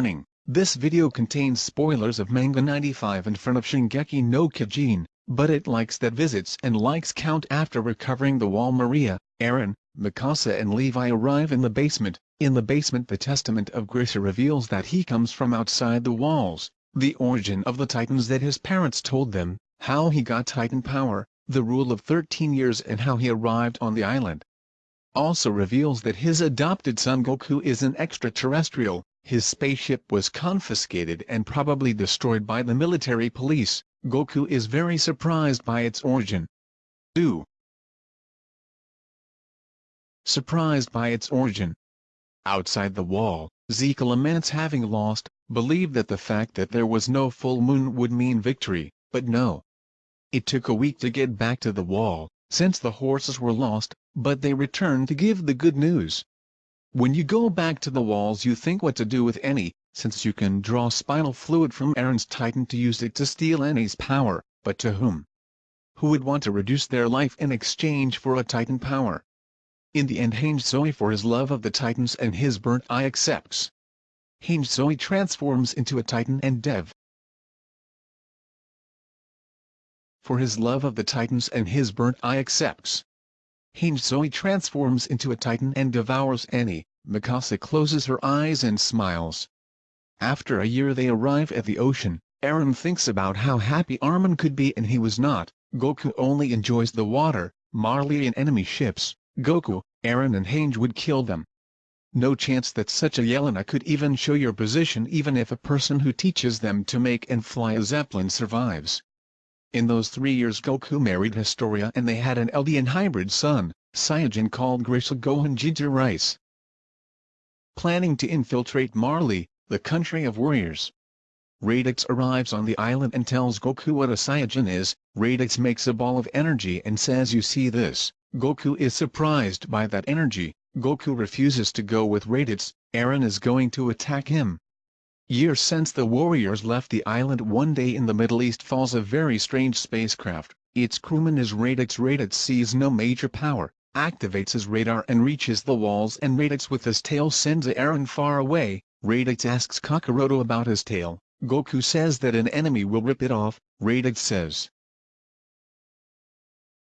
Warning, this video contains spoilers of Manga 95 in front of Shingeki no Kyojin, but it likes that visits and likes count after recovering the wall Maria, Aaron, Mikasa and Levi arrive in the basement. In the basement the testament of Grisha reveals that he comes from outside the walls, the origin of the titans that his parents told them, how he got titan power, the rule of 13 years and how he arrived on the island. Also reveals that his adopted son Goku is an extraterrestrial, his spaceship was confiscated and probably destroyed by the military police, Goku is very surprised by its origin. Do. Surprised by its origin. Outside the wall, Zeke laments having lost, believed that the fact that there was no full moon would mean victory, but no. It took a week to get back to the wall, since the horses were lost, but they returned to give the good news. When you go back to the walls you think what to do with Annie, since you can draw spinal fluid from Aaron's Titan to use it to steal Annie's power, but to whom? Who would want to reduce their life in exchange for a Titan power? In the end Hange Zoe for his love of the Titans and his burnt eye accepts. Hange Zoe transforms into a Titan and Dev. For his love of the Titans and his burnt eye accepts. Hange Zoe transforms into a titan and devours Annie, Mikasa closes her eyes and smiles. After a year they arrive at the ocean, Eren thinks about how happy Armin could be and he was not, Goku only enjoys the water, Marley and enemy ships, Goku, Eren and Hange would kill them. No chance that such a Yelena could even show your position even if a person who teaches them to make and fly a Zeppelin survives. In those three years Goku married Historia and they had an Eldian hybrid son, Saiyajin called Grisha Gohan Ginger Rice. Planning to infiltrate Marley, the country of warriors. Raditz arrives on the island and tells Goku what a Saiyajin is, Raditz makes a ball of energy and says you see this, Goku is surprised by that energy, Goku refuses to go with Raditz, Eren is going to attack him, Years since the warriors left the island one day in the Middle East falls a very strange spacecraft, its crewman is Raditz Raditz sees no major power, activates his radar and reaches the walls and Raditz with his tail sends Eren far away, Raditz asks Kakaroto about his tail, Goku says that an enemy will rip it off, Raditz says.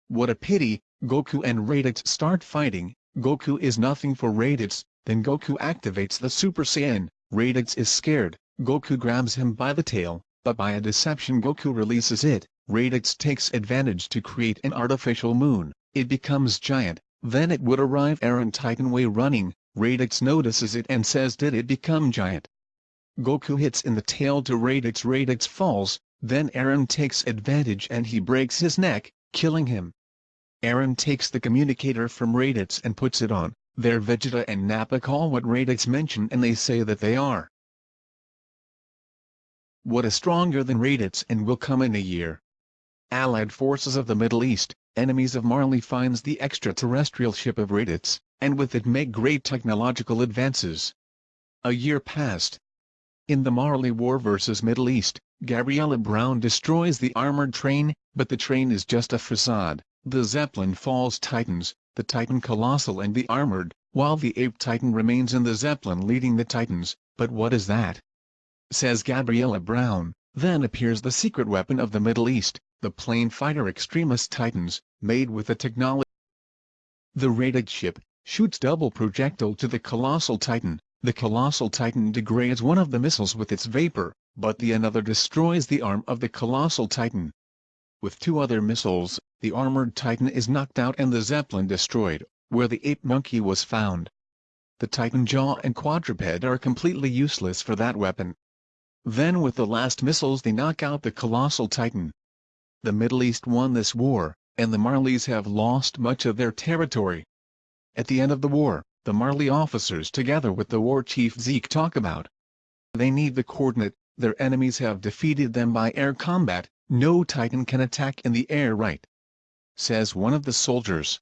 What a pity, Goku and Raditz start fighting, Goku is nothing for Raditz, then Goku activates the Super Saiyan, Raditz is scared, Goku grabs him by the tail, but by a deception Goku releases it, Raditz takes advantage to create an artificial moon, it becomes giant, then it would arrive Eren Titan Way running, Raditz notices it and says did it become giant. Goku hits in the tail to Raditz Raditz falls, then Eren takes advantage and he breaks his neck, killing him. Eren takes the communicator from Raditz and puts it on, their Vegeta and Nappa call what Raditz mention and they say that they are. What is stronger than Raditz and will come in a year. Allied forces of the Middle East, enemies of Marley finds the extraterrestrial ship of Raditz, and with it make great technological advances. A year passed. In the Marley War vs Middle East, Gabriella Brown destroys the armored train, but the train is just a facade, the Zeppelin falls Titans, the Titan Colossal and the Armored, while the Ape Titan remains in the Zeppelin leading the Titans, but what is that? Says Gabriella Brown, then appears the secret weapon of the Middle East, the plane fighter extremist Titans, made with the technology. The rated ship, shoots double projectile to the Colossal Titan, the Colossal Titan degrades one of the missiles with its vapor, but the another destroys the arm of the Colossal Titan. With two other missiles, the armored Titan is knocked out and the Zeppelin destroyed, where the ape monkey was found. The Titan jaw and quadruped are completely useless for that weapon. Then with the last missiles they knock out the colossal Titan. The Middle East won this war, and the Marleys have lost much of their territory. At the end of the war, the Marley officers together with the war chief Zeke talk about. They need the coordinate, their enemies have defeated them by air combat, no Titan can attack in the air right. Says one of the soldiers.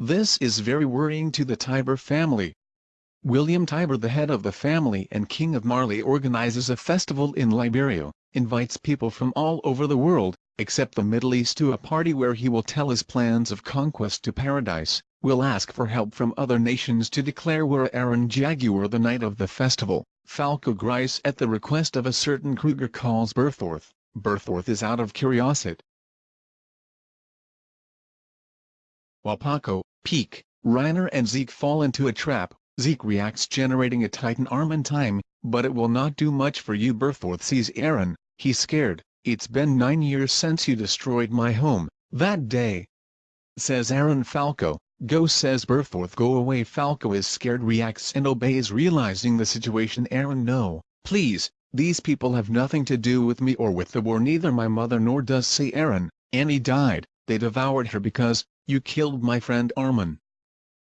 This is very worrying to the Tybur family. William Tybur the head of the family and king of Marley organizes a festival in Liberio, invites people from all over the world, except the Middle East to a party where he will tell his plans of conquest to paradise, will ask for help from other nations to declare where Eren Jaeger the night of the festival, Falco Grice at the request of a certain Kruger calls Bertholdt, Bertholdt is out of curiosity. While Paco, Pieck, Reiner and Zeke fall into a trap, Zeke reacts generating a Titan arm in time, but it will not do much for you Bertholdt sees Aaron, he's scared, it's been nine years since you destroyed my home, that day. Says Aaron Falco, go says Bertholdt go away. Falco is scared reacts and obeys realizing the situation. Aaron no, please, these people have nothing to do with me or with the war. Neither my mother nor does say Aaron, Annie died, they devoured her because, you killed my friend Armin.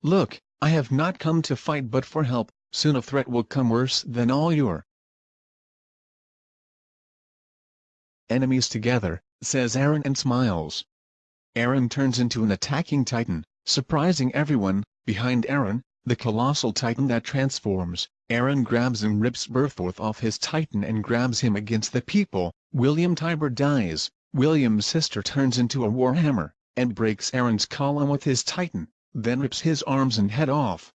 Look, I have not come to fight but for help, soon a threat will come worse than all your. Enemies together, says Eren and smiles. Eren turns into an attacking titan, surprising everyone, behind Eren, the colossal titan that transforms, Eren grabs and rips Bertholdt off his titan and grabs him against the people, William Tybur dies, William's sister turns into a warhammer, and breaks Aaron's column with his titan then rips his arms and head off.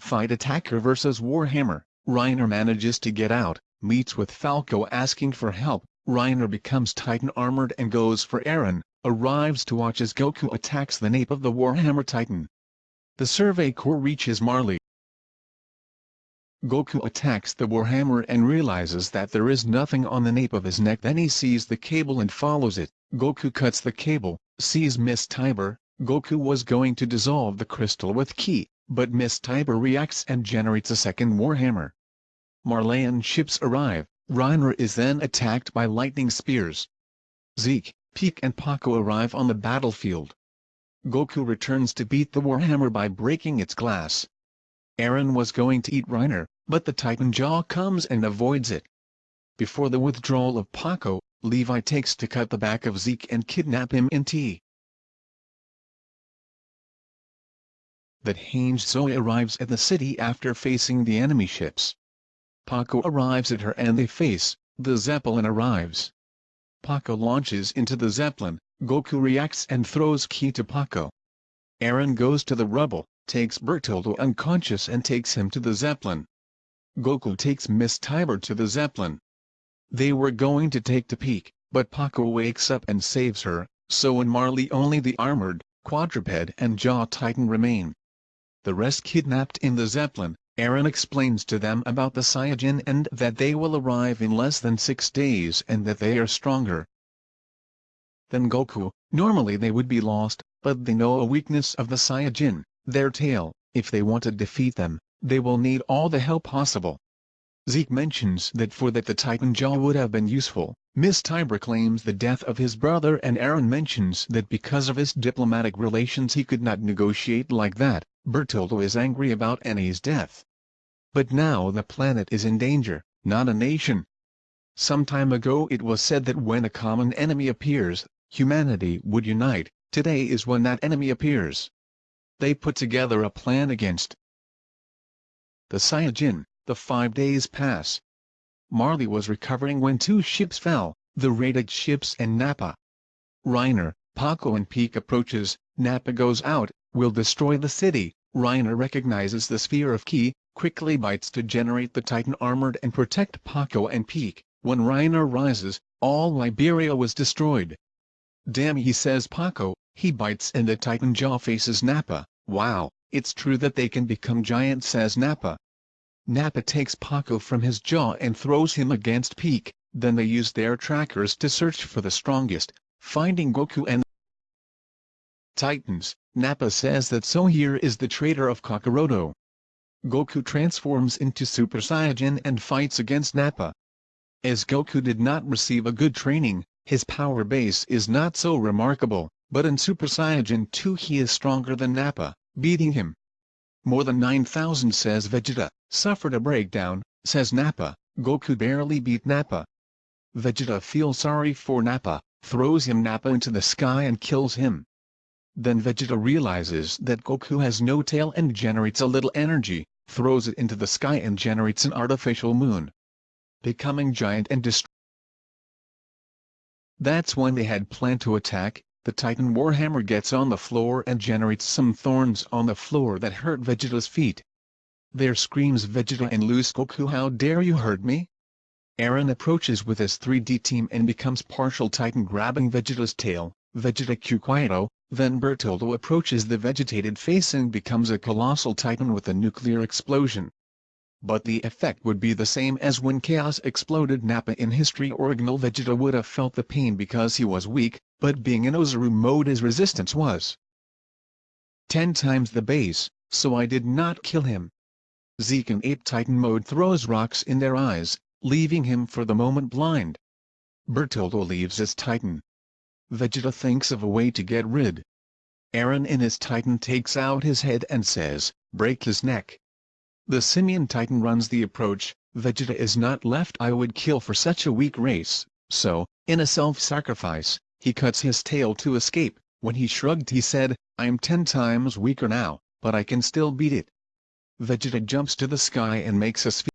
Fight Attacker vs Warhammer, Reiner manages to get out, meets with Falco asking for help, Reiner becomes Titan armored and goes for Aaron, arrives to watch as Goku attacks the nape of the Warhammer Titan. The Survey Corps reaches Marley. Goku attacks the Warhammer and realizes that there is nothing on the nape of his neck then he sees the cable and follows it, Goku cuts the cable, sees Miss Tybur, Goku was going to dissolve the crystal with Ki, but Miss Tybur reacts and generates a second Warhammer. Marleyan ships arrive, Reiner is then attacked by lightning spears. Zeke, Pieck and Paco arrive on the battlefield. Goku returns to beat the Warhammer by breaking its glass. Eren was going to eat Reiner, but the Titan Jaw comes and avoids it. Before the withdrawal of Paco, Levi takes to cut the back of Zeke and kidnap him in T. that Hange Zoe arrives at the city after facing the enemy ships. Paco arrives at her and they face, the Zeppelin arrives. Paco launches into the Zeppelin, Goku reacts and throws Ki to Paco. Aaron goes to the rubble, takes Bertoldo unconscious and takes him to the Zeppelin. Goku takes Miss Tybur to the Zeppelin. They were going to take to Pieck, but Paco wakes up and saves her, so in Marley only the armored, quadruped and jaw titan remain the rest kidnapped in the Zeppelin, Aaron explains to them about the Saiyajin and that they will arrive in less than six days and that they are stronger than Goku. Normally they would be lost, but they know a weakness of the Saiyajin, their tail, if they want to defeat them, they will need all the help possible. Zeke mentions that for that the Titan Jaw would have been useful, Miss Tybur claims the death of his brother and Aaron mentions that because of his diplomatic relations he could not negotiate like that, Bertoldo is angry about Annie's death. But now the planet is in danger, not a nation. Some time ago it was said that when a common enemy appears, humanity would unite, today is when that enemy appears. They put together a plan against the Saiyajin, the five days pass. Marley was recovering when two ships fell, the raided ships and Nappa. Reiner, Paco and Pieck approaches, Nappa goes out, will destroy the city, Reiner recognizes the sphere of Ki, quickly bites to generate the Titan armored and protect Paco and Pieck. When Reiner rises, all Liberio was destroyed. Damn he says Paco, he bites and the Titan jaw faces Nappa, wow, it's true that they can become giant says Nappa. Nappa takes Paco from his jaw and throws him against Pieck, then they use their trackers to search for the strongest, finding Goku and Titans, Nappa says that so here is the traitor of Kakaroto. Goku transforms into Super Saiyan and fights against Nappa. As Goku did not receive a good training, his power base is not so remarkable, but in Super Saiyan 2 he is stronger than Nappa, beating him. More than 9,000 says Vegeta, suffered a breakdown, says Nappa, Goku barely beat Nappa. Vegeta feels sorry for Nappa, throws him Nappa into the sky and kills him. Then Vegeta realizes that Goku has no tail and generates a little energy, throws it into the sky and generates an artificial moon. Becoming giant and destroy. That's when they had planned to attack, the Titan Warhammer gets on the floor and generates some thorns on the floor that hurt Vegeta's feet. There screams Vegeta and Loose Goku how dare you hurt me? Eren approaches with his 3D team and becomes partial Titan grabbing Vegeta's tail, Vegeta Quieto, then Bertoldo approaches the vegetated face and becomes a colossal Titan with a nuclear explosion. But the effect would be the same as when Chaos exploded Nappa in history original Vegeta would have felt the pain because he was weak, but being in Ozaru mode his resistance was 10 times the base, so I did not kill him. Zeke in Ape Titan mode throws rocks in their eyes, leaving him for the moment blind. Bertoldo leaves as Titan. Vegeta thinks of a way to get rid. Eren in his Titan takes out his head and says, break his neck. The Simian Titan runs the approach, Vegeta is not left I would kill for such a weak race, so, in a self-sacrifice, he cuts his tail to escape, when he shrugged he said, I am ten times weaker now, but I can still beat it. Vegeta jumps to the sky and makes a sphere